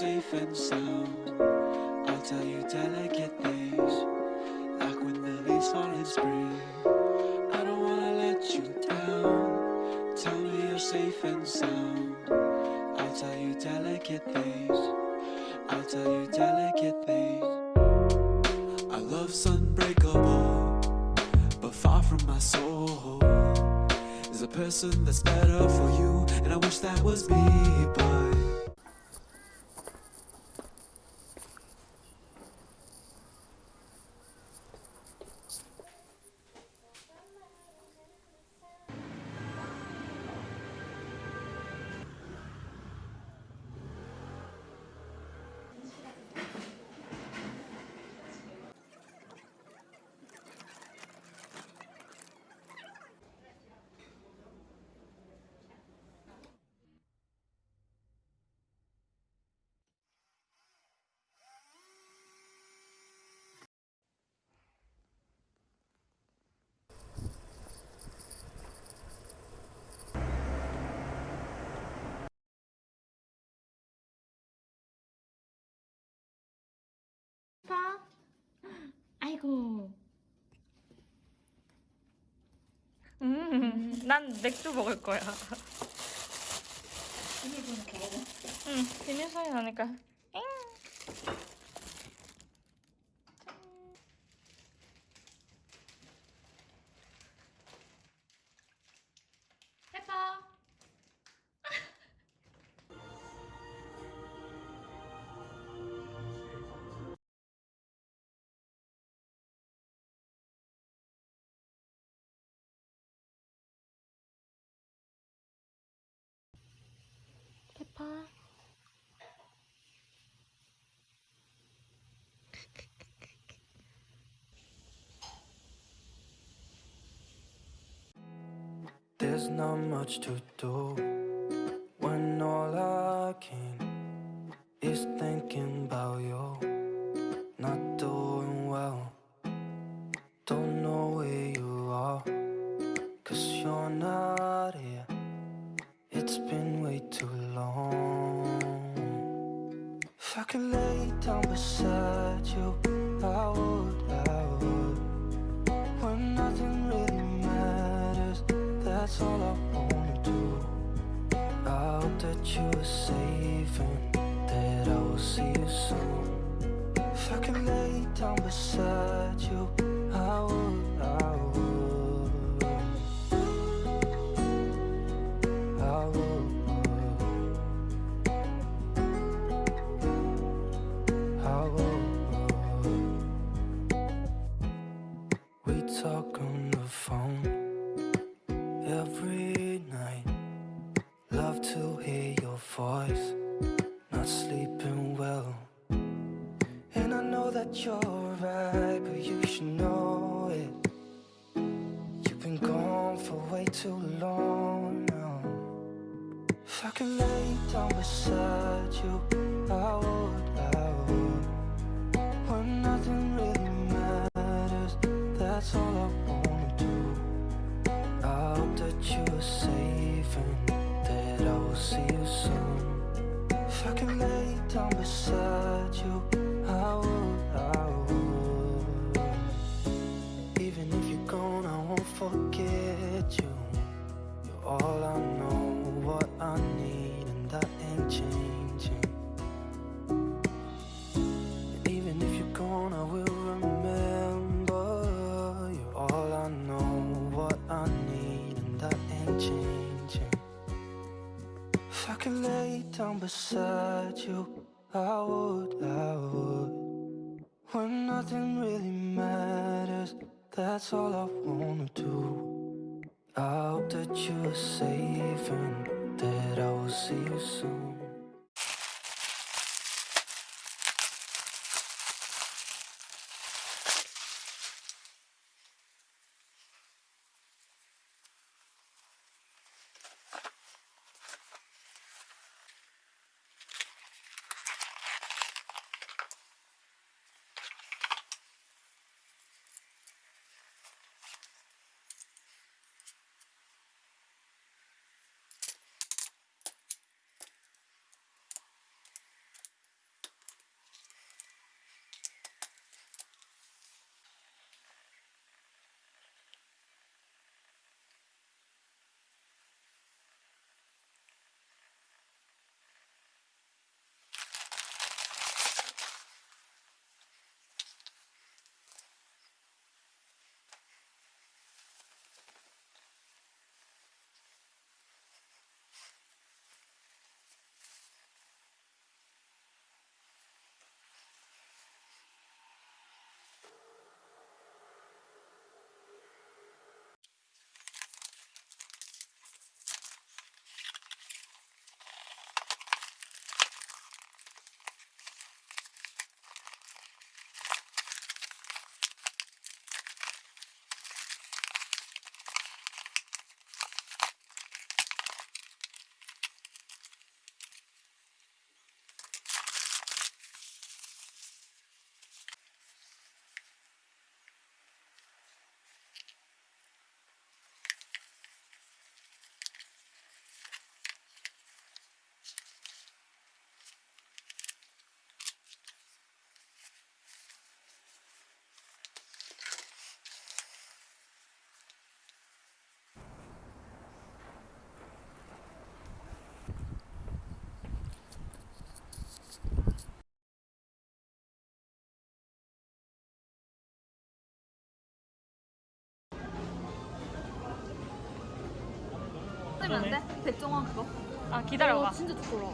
safe and sound. I'll tell you delicate things, like when the leaves fall in spring. I don't wanna let you down. Tell me you're safe and sound. I'll tell you delicate things. I'll tell you delicate things. Our love's unbreakable, but far from my soul. Is a person that's better for you, and I wish that was me, but. 아이고. 음, 난 맥주 먹을 거야. 비밀번호. 응, 비밀 소리 나니까. 페파. There's not much to do when all I can is thinking about you. That's all I wanna do. I hope that you are safe and that I will see you soon. If I could lay down beside you, power I hope that you are safe and that I will see you soon. 뜨면 안 돼? 백종원 그거? 아 기다려봐. 진짜 좋더라.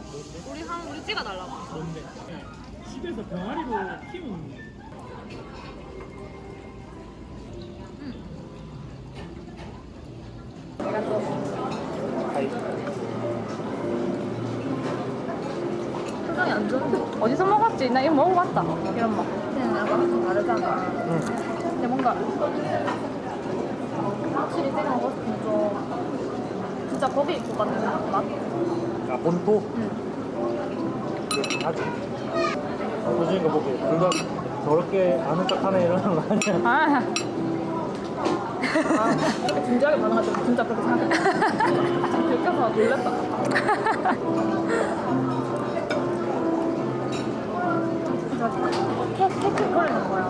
우리 한 우리 찍어 달라고. 뭔데? 네. 집에서 병아리로 키우는 거. 표정이 안 좋은데. 어디서 먹었지? 나 이거 먹어봤다. 이런 맛. 그냥 약간 좀 다르잖아. 근데 뭔가 확실히 찍어 먹었을 때좀 진짜 거기 것 같은 맛? 아 본토? 응. 아직. 보시는 거 보고 그거 저렇게 아는 척하네 이러는 거 아니야? 아, 아, 진지하게 반응하지만 진짜 그렇게 생각했어. 들켜서 놀랬다. 진짜 캐캐캐거리는 거야.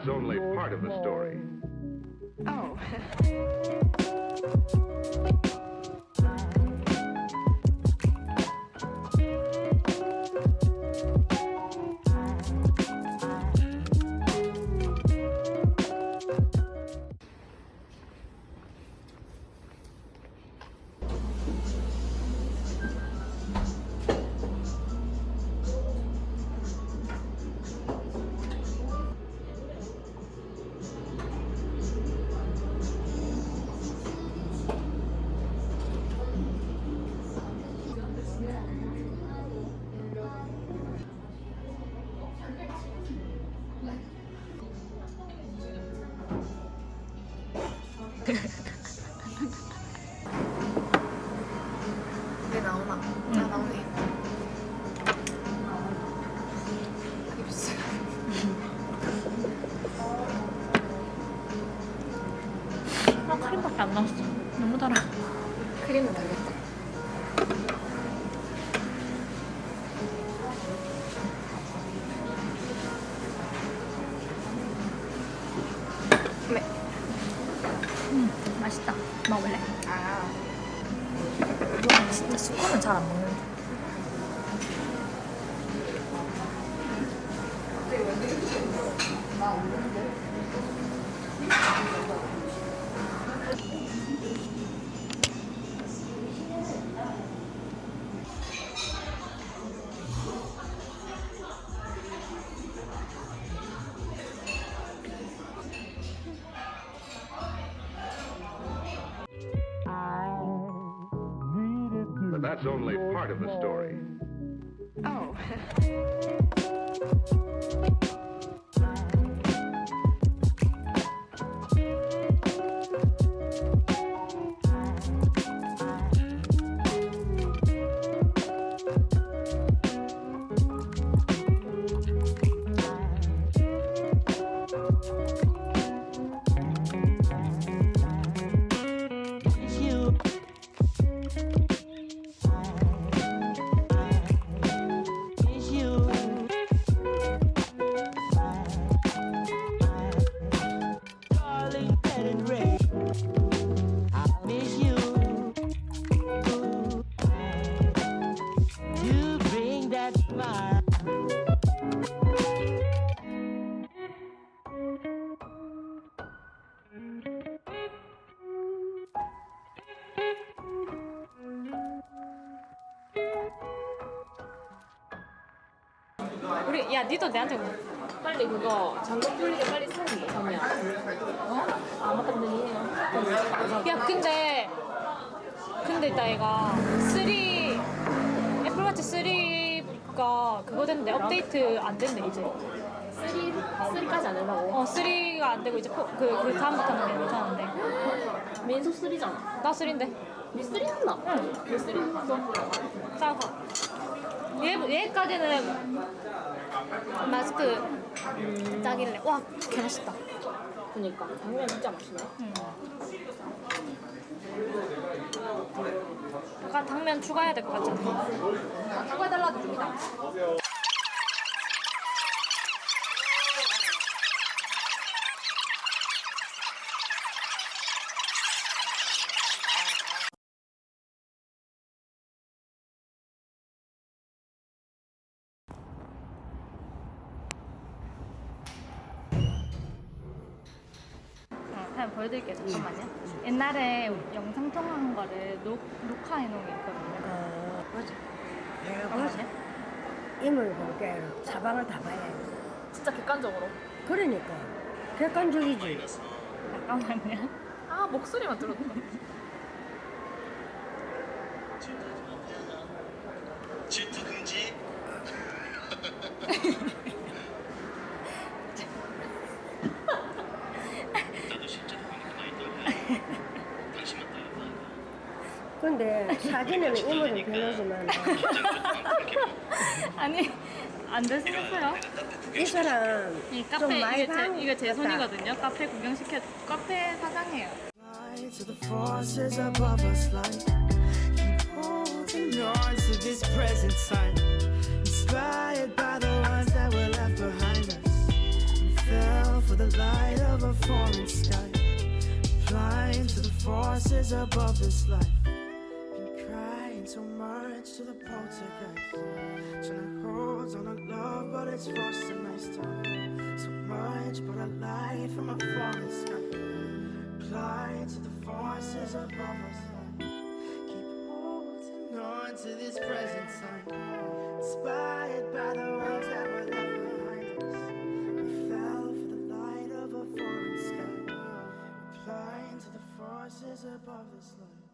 That's only part of the story. That's only part of the story. 우리 야 니도 내한테 뭐. 빨리 그거 잠금 풀리게 빨리 사는 거 서면 어? 아 맞다 근데 니네 야 근데 근데 있다 얘가 3 애플워치 3가 그거 됐는데 업데이트 안 된대 이제 3, 3까지 안 된다고? 어 3가 안 되고 이제 포, 그, 그 다음부터는 괜찮은데 민소 3잖아 나 3인데 니 3 한다? 응니 3 한다? 짜고 얘, 얘까지는 마스크 딱일래 와 개맛있다 그니까. 당면 진짜 맛있네. 약간 당면 추가해야 될 것 같지 않아? 아, 사과해달라고 줍니다. 어, 한번 보여드릴게요 잠깐만요 옛날에 영상 통화한 거를 녹, 녹화해 놓은 게 있거든요 어, 뭐지? 내가 뭐지? 임을 볼게 사방을 다 봐야지. 진짜 객관적으로. 그러니까 객관적이지. 잠깐만요 아, 목소리만 들어도. 질투 금지. 나도 실제로 보니까 있다고. 당신만 따라다. 근데 사진에는 임을 변하지만 아니 안 되시겠어요? 이 사람 이좀 카페 많이 이게 제, 방 이게 제. 손이거든요 카페 구경시켜 카페 사장이에요 Fly to the forces above us like keep holding on to this present time. Inspired by the ones that were left behind us. We fell for the light of a foreign sky. Flying to the forces above this life. Much to the poltergeist. Trying to hold on to love, but it's a nice time. So much, but a light from a foreign sky. Fly to the forces above us. Keep holding on to this present time. Inspired by the ones that were left behind us. We fell for the light of a foreign sky. Flying to the forces above this life.